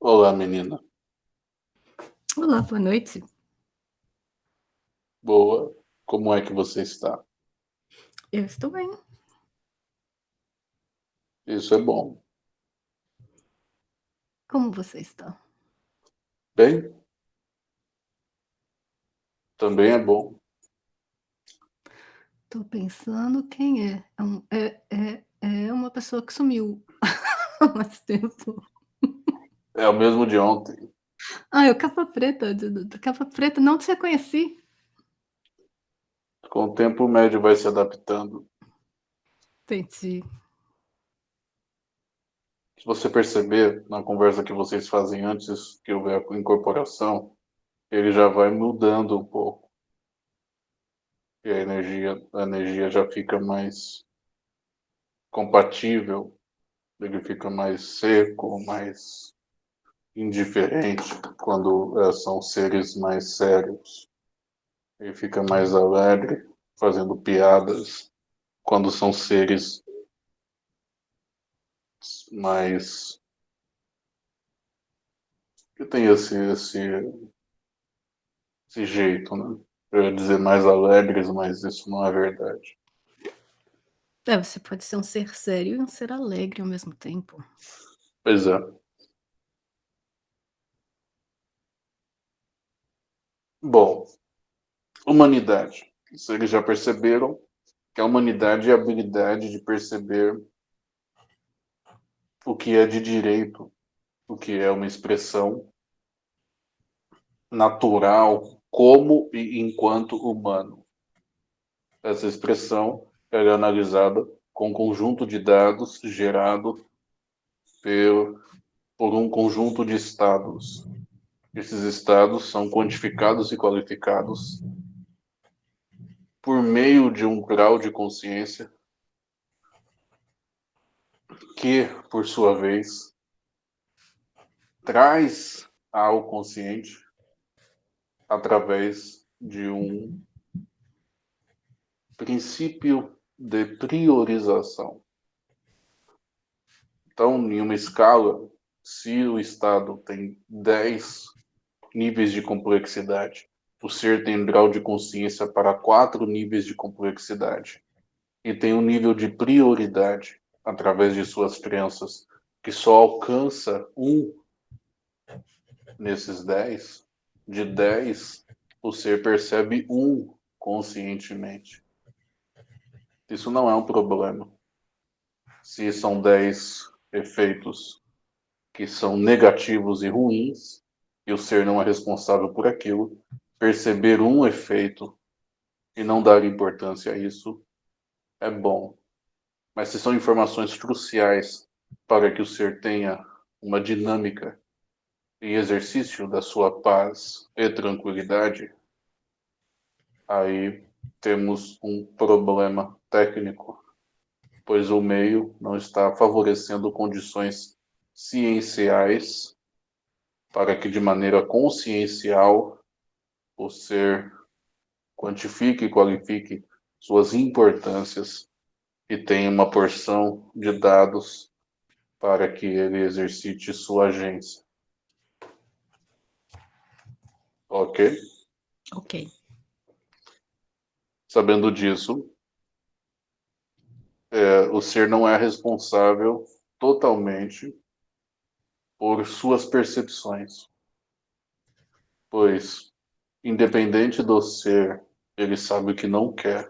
Olá, menina. Olá, boa noite. Boa. Como é que você está? Eu estou bem. Isso é bom. Como você está? Bem? Também é bom. Tô pensando quem é. É um é é é uma pessoa que sumiu mais tempo. É o mesmo de ontem. Ah, é o capa preta, capa preta, não te reconheci. Com o tempo o médio vai se adaptando. Entendi. Se você perceber, na conversa que vocês fazem antes que houver a incorporação, ele já vai mudando um pouco. E a energia a energia já fica mais compatível, ele fica mais seco, mais indiferente, quando, eh, são seres mais sérios. Ele fica mais alegre, fazendo piadas, quando são seres mais que tem esse esse esse jeito, né. Eu ia dizer mais alegres, mas isso não é verdade. É, você pode ser um ser sério e um ser alegre ao mesmo tempo. Pois é. Bom, humanidade. Vocês já perceberam que a humanidade é a habilidade de perceber o que é de direito, o que é uma expressão natural, como e enquanto humano. Essa expressão ela é analisada com um conjunto de dados gerado por um conjunto de estados. Esses estados são quantificados e qualificados por meio de um grau de consciência que, por sua vez, traz ao consciente através de um princípio de priorização. Então, em uma escala, se o estado tem 10 níveis de complexidade, o ser tem grau de consciência para 4 níveis de complexidade, e tem um nível de prioridade, através de suas crenças, que só alcança 1 nesses 10, de 10, o ser percebe 1 conscientemente. Isso não é um problema. Se são 10 efeitos que são negativos e ruins, e o ser não é responsável por aquilo, perceber um efeito e não dar importância a isso é bom. Mas se são informações cruciais para que o ser tenha uma dinâmica e exercício da sua paz e tranquilidade, aí temos um problema técnico, pois o meio não está favorecendo condições cienciais para que de maneira consciencial o ser quantifique e qualifique suas importâncias e tenha uma porção de dados para que ele exercite sua agência. Ok? Ok. Sabendo disso, é, o ser não é responsável totalmente por suas percepções. Pois, independente do ser, ele sabe o que não quer.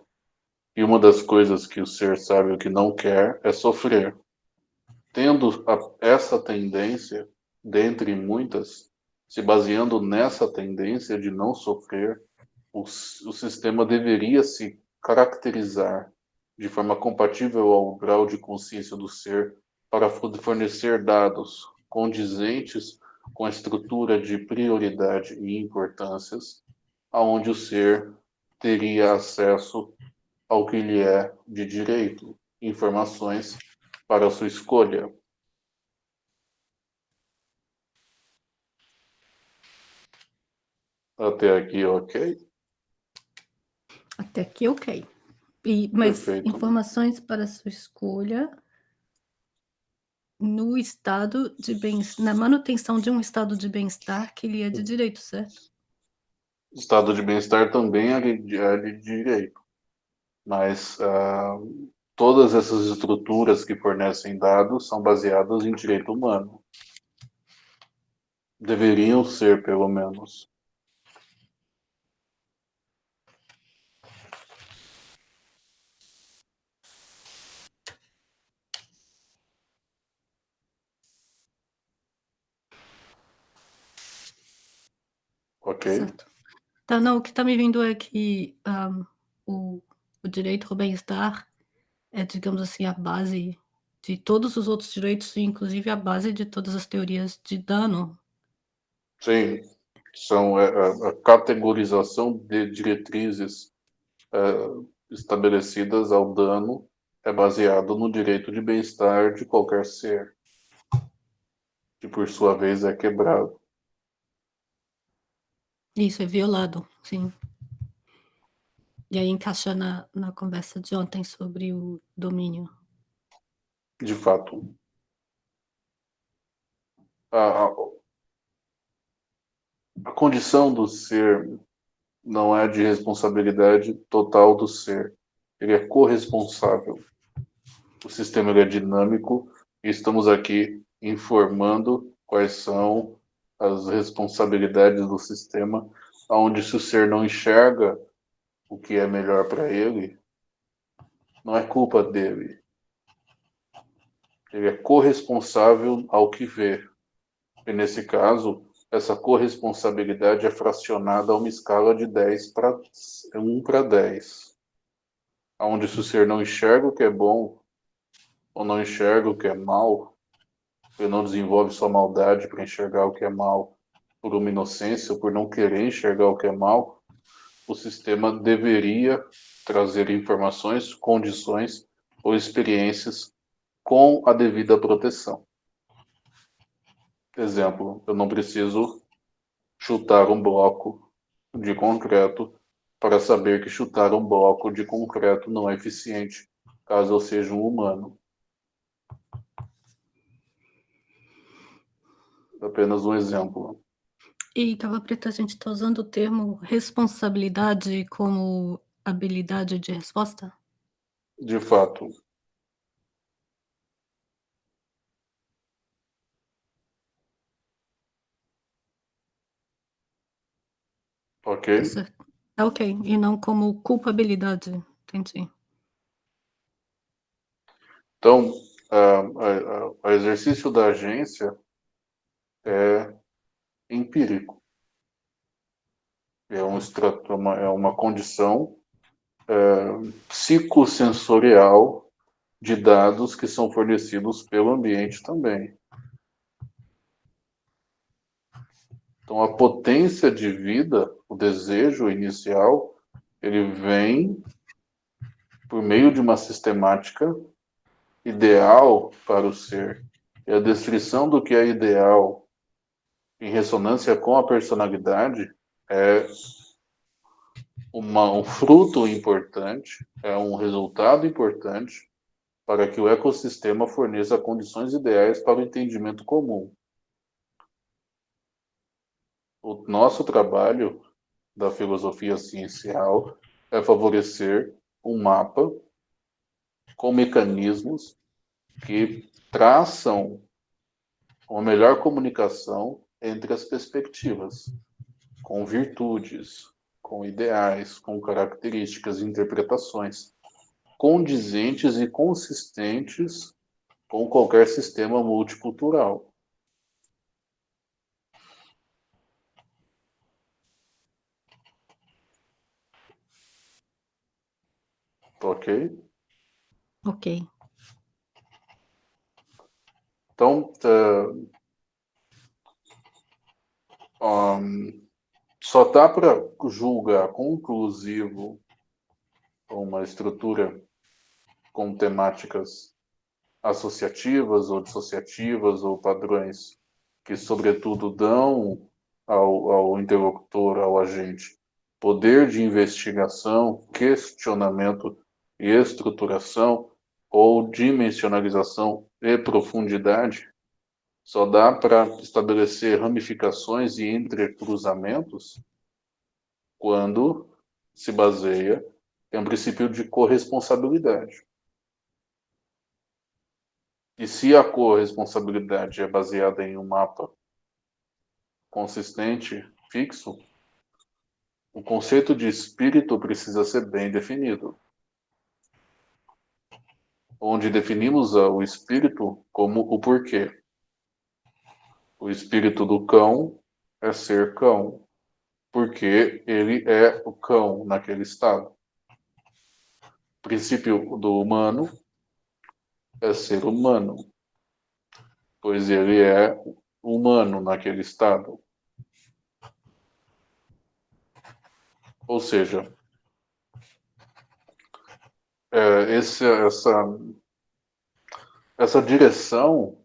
E uma das coisas que o ser sabe o que não quer é sofrer. Tendo a, essa tendência, dentre muitas, se baseando nessa tendência de não sofrer, o, o sistema deveria se caracterizar de forma compatível ao grau de consciência do ser para fornecer dados condizentes com a estrutura de prioridade e importâncias, aonde o ser teria acesso ao que lhe é de direito, informações para sua escolha. Até aqui, ok? Até aqui, ok. E, mas Perfeito. informações para sua escolha no estado de bens na manutenção de um estado de bem-estar que lhe é de direito, certo? Estado de bem-estar também é de, é de direito, mas uh, todas essas estruturas que fornecem dados são baseadas em direito humano. Deveriam ser, pelo menos. Ok. Certo. Então, não, o que está me vindo é que um, o, o direito ao bem-estar é, digamos assim, a base de todos os outros direitos, inclusive a base de todas as teorias de dano. Sim, são a, é, é, a categorização de diretrizes é, estabelecidas ao dano é baseado no direito de bem-estar de qualquer ser, que por sua vez é quebrado. Isso, é violado, sim. E aí encaixa na, na conversa de ontem sobre o domínio. De fato. A, a, a condição do ser não é de responsabilidade total do ser. Ele é corresponsável. O sistema é dinâmico e estamos aqui informando quais são as responsabilidades do sistema, onde se o ser não enxerga o que é melhor para ele, não é culpa dele. Ele é corresponsável ao que vê. E nesse caso, essa corresponsabilidade é fracionada a uma escala de 10 para 1 para 10. Onde se o ser não enxerga o que é bom ou não enxerga o que é mal, ele não desenvolve sua maldade para enxergar o que é mal por uma inocência por não querer enxergar o que é mal, o sistema deveria trazer informações, condições ou experiências com a devida proteção. Exemplo, eu não preciso chutar um bloco de concreto para saber que chutar um bloco de concreto não é eficiente, caso eu seja um humano. Apenas um exemplo. E, Cava Preta, a gente está usando o termo responsabilidade como habilidade de resposta? De fato. Ok. É ok, e não como culpabilidade, entendi. Então, o exercício da agência é empírico. É um extrato, uma, é uma condição é, psicossensorial de dados que são fornecidos pelo ambiente também. Então, a potência de vida, o desejo inicial, ele vem por meio de uma sistemática ideal para o ser. E a descrição do que é ideal em ressonância com a personalidade é uma, um fruto importante, é um resultado importante para que o ecossistema forneça condições ideais para o entendimento comum. O nosso trabalho da filosofia ciencial é favorecer um mapa com mecanismos que traçam uma melhor comunicação entre as perspectivas, com virtudes, com ideais, com características e interpretações condizentes e consistentes com qualquer sistema multicultural. Ok? Ok. Então, uh, um, só dá para julgar conclusivo uma estrutura com temáticas associativas ou dissociativas ou padrões que, sobretudo, dão ao, ao interlocutor, ao agente, poder de investigação, questionamento e estruturação ou dimensionalização e profundidade só dá para estabelecer ramificações e entrecruzamentos quando se baseia em um princípio de corresponsabilidade. E se a corresponsabilidade é baseada em um mapa consistente, fixo, o conceito de espírito precisa ser bem definido. Onde definimos o espírito como o porquê. O espírito do cão é ser cão, porque ele é o cão naquele estado. O princípio do humano é ser humano, pois ele é humano naquele estado. Ou seja, é, esse, essa, essa direção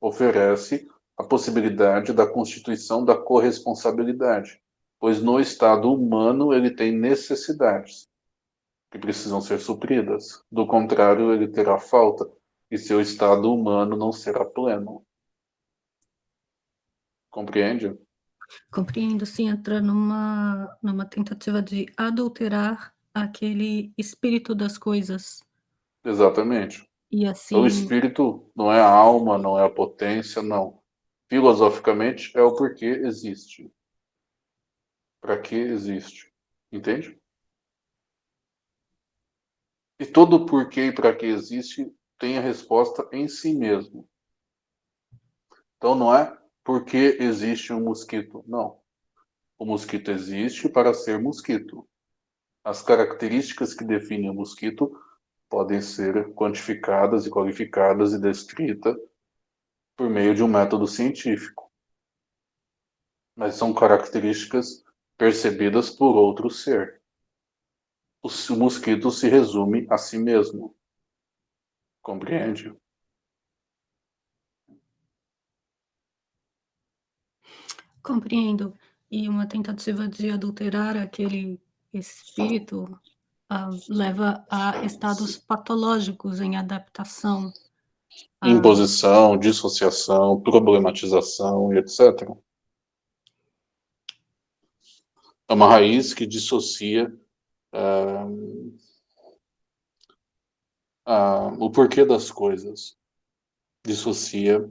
oferece a possibilidade da constituição da corresponsabilidade, pois no estado humano ele tem necessidades que precisam ser supridas. Do contrário, ele terá falta e seu estado humano não será pleno. Compreende? Compreendo, sim, entra numa, numa tentativa de adulterar aquele espírito das coisas. Exatamente. E assim... O espírito não é a alma, não é a potência, não. Filosoficamente, é o porquê existe. Para que existe. Entende? E todo porquê e para que existe tem a resposta em si mesmo. Então não é porque existe um mosquito. Não. O mosquito existe para ser mosquito. As características que definem o mosquito podem ser quantificadas e qualificadas e descritas por meio de um método científico. Mas são características percebidas por outro ser. O mosquito se resume a si mesmo. Compreende? Compreendo. E uma tentativa de adulterar aquele espírito uh, leva a estados patológicos em adaptação. Uh, Imposição, dissociação, problematização e etc. É uma raiz que dissocia uh, o porquê das coisas. Dissocia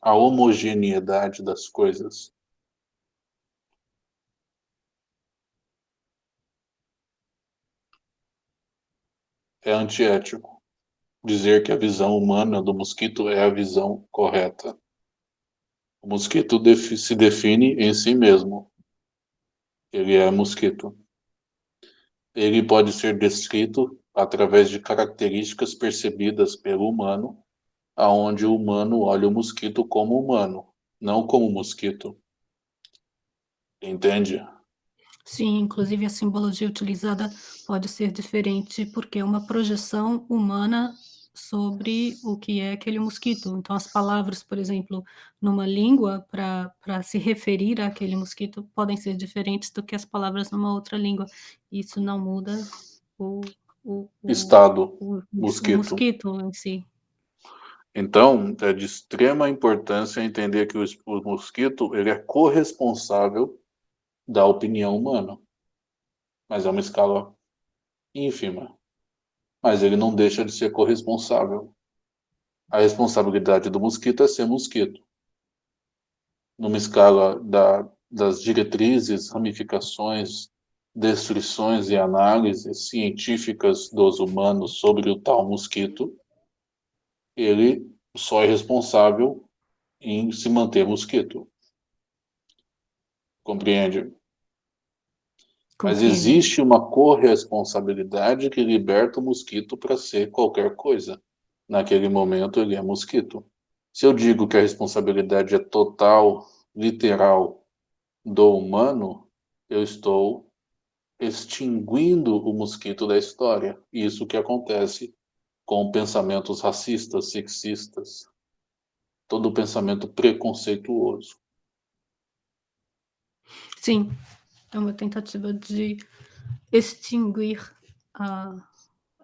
a homogeneidade das coisas. É antiético dizer que a visão humana do mosquito é a visão correta. O mosquito se define em si mesmo. Ele é mosquito. Ele pode ser descrito através de características percebidas pelo humano aonde o humano olha o mosquito como humano, não como mosquito. Entende? Sim, inclusive a simbologia utilizada pode ser diferente, porque é uma projeção humana sobre o que é aquele mosquito. Então, as palavras, por exemplo, numa língua, para se referir àquele mosquito, podem ser diferentes do que as palavras numa outra língua. Isso não muda o, o, o estado o, mosquito. mosquito em si. Então, é de extrema importância entender que o, o mosquito ele é corresponsável da opinião humana, mas é uma escala ínfima. Mas ele não deixa de ser corresponsável. A responsabilidade do mosquito é ser mosquito. Numa escala da, das diretrizes, ramificações, descrições e análises científicas dos humanos sobre o tal mosquito, ele só é responsável em se manter mosquito. Compreende? Mas existe uma corresponsabilidade que liberta o mosquito para ser qualquer coisa. Naquele momento ele é mosquito. Se eu digo que a responsabilidade é total, literal, do humano, eu estou extinguindo o mosquito da história. Isso que acontece com pensamentos racistas, sexistas, todo pensamento preconceituoso. Sim, é uma tentativa de extinguir a,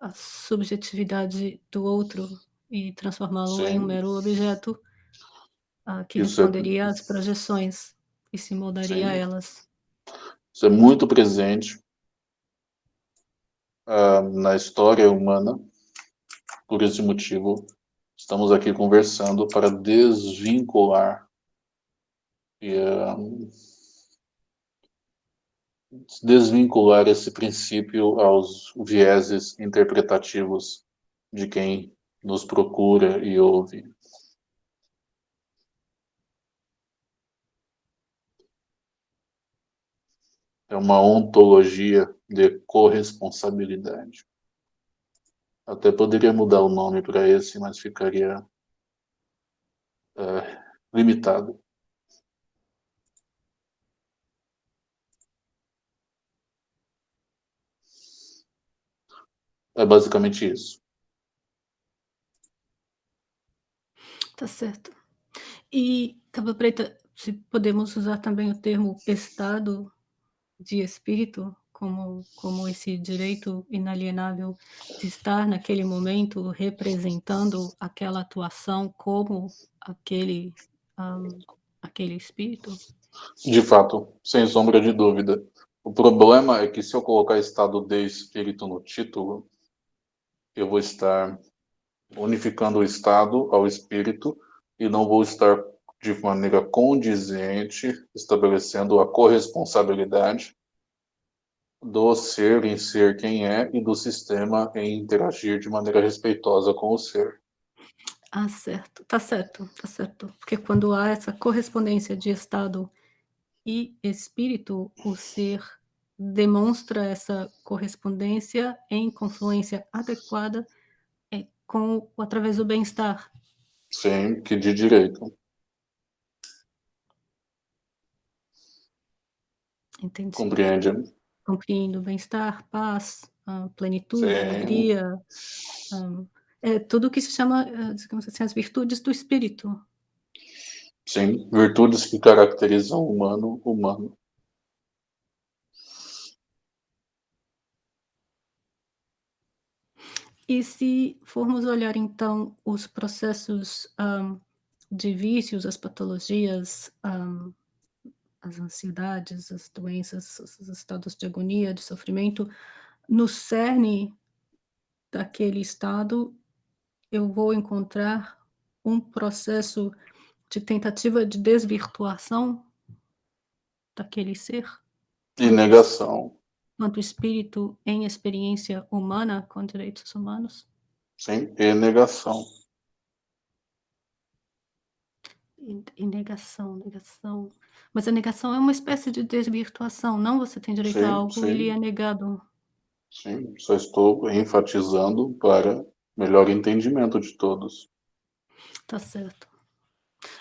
a subjetividade do outro e transformá-lo em um mero objeto, ah, que Isso é responderia às projeções e se moldaria a Sim. elas. Isso é muito presente ah, na história humana. Por esse motivo, estamos aqui conversando para desvincular e ah, desvincular esse princípio aos vieses interpretativos de quem nos procura e ouve. É uma ontologia de corresponsabilidade. Até poderia mudar o nome para esse, mas ficaria é, limitado. É basicamente isso. Tá certo. E, Capa Preta, se podemos usar também o termo estado de espírito como como esse direito inalienável de estar naquele momento representando aquela atuação como aquele, hã, aquele espírito? De fato, sem sombra de dúvida. O problema é que se eu colocar estado de espírito no título, eu vou estar unificando o estado ao espírito e não vou estar de maneira condizente estabelecendo a corresponsabilidade do ser em ser quem é e do sistema em interagir de maneira respeitosa com o ser. Ah, certo. Tá certo, tá certo. Porque quando há essa correspondência de estado e espírito, o ser demonstra essa correspondência em confluência adequada, eh, com através do bem-estar. Sim, que de direito. Entendi. Compreende? Compreendo. Bem-estar, paz, plenitude, Sim. alegria, é tudo o que se chama, hã, digamos assim, as virtudes do espírito. Sim, virtudes que caracterizam o humano, humano. E se formos olhar então os processos, hã, de vícios, as patologias, hã, as ansiedades, as doenças, os estados de agonia, de sofrimento, no cerne daquele estado, eu vou encontrar um processo de tentativa de desvirtuação daquele ser? E es negação. Quanto espírito em experiência humana com direitos humanos? Sim, e negação. E e negação, negação. Mas a negação é uma espécie de desvirtuação, não? Você tem direito a Sim, algo e lhe é sim. negado. Sim, só estou enfatizando para melhor entendimento de todos. Tá certo.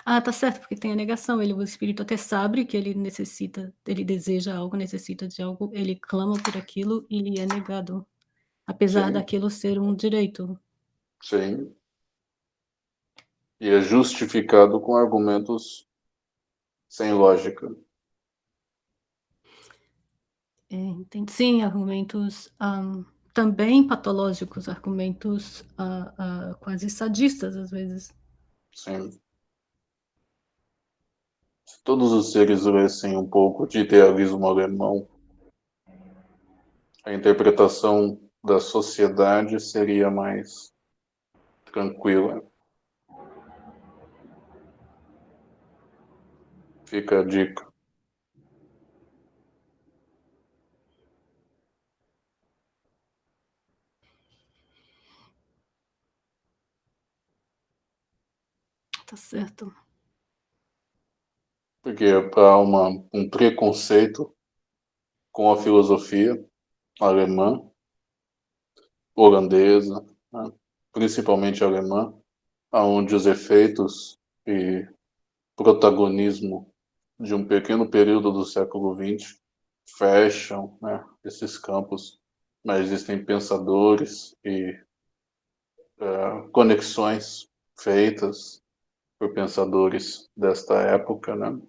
Ah, tá certo, porque tem a negação, ele o espírito até sabe que ele necessita ele deseja algo, necessita de algo, ele clama por aquilo e lhe é negado, apesar Sim. daquilo ser um direito. Sim. E é justificado com argumentos sem lógica. É, entendi. Sim, argumentos, hã, também patológicos, argumentos, hã hã, quase sadistas, às vezes. Sim. Se todos os seres lessem um pouco de idealismo alemão a interpretação da sociedade seria mais tranquila. Fica a dica. Tá certo. Porque há uma um preconceito com a filosofia alemã holandesa, né, principalmente alemã, aonde os efeitos e protagonismo de um pequeno período do século XX fecham, né, esses campos, mas existem pensadores e, hã, conexões feitas por pensadores desta época, né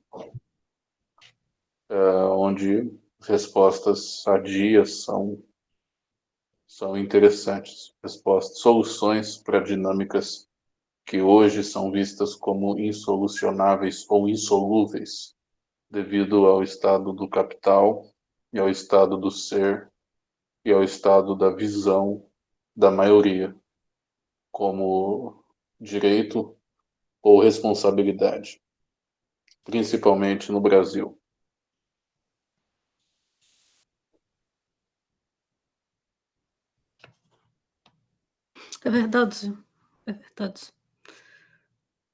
hã, onde respostas sadias são são interessantes. Respostas, soluções para dinâmicas que hoje são vistas como insolucionáveis ou insolúveis, devido ao estado do capital e ao estado do ser e ao estado da visão da maioria, como direito ou responsabilidade, principalmente no Brasil. É verdade, é verdade.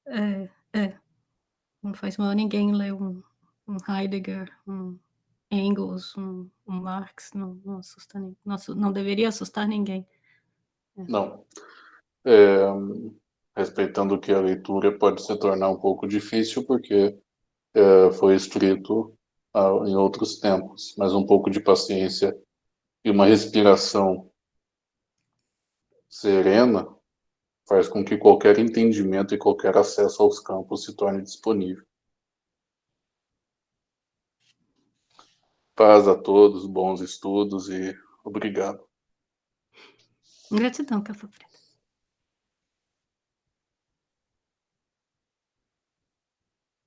É, é. Não faz mal ninguém ler um, um Heidegger, um Engels, um, um Marx, não, não assusta ninguém. Não, não deveria assustar ninguém. É. Não. É, respeitando que a leitura pode se tornar um pouco difícil, porque é, foi escrito ah, em outros tempos, mas um pouco de paciência e uma respiração serena faz com que qualquer entendimento e qualquer acesso aos campos se torne disponível. Paz a todos, bons estudos e obrigado. Gratidão, Café Preto.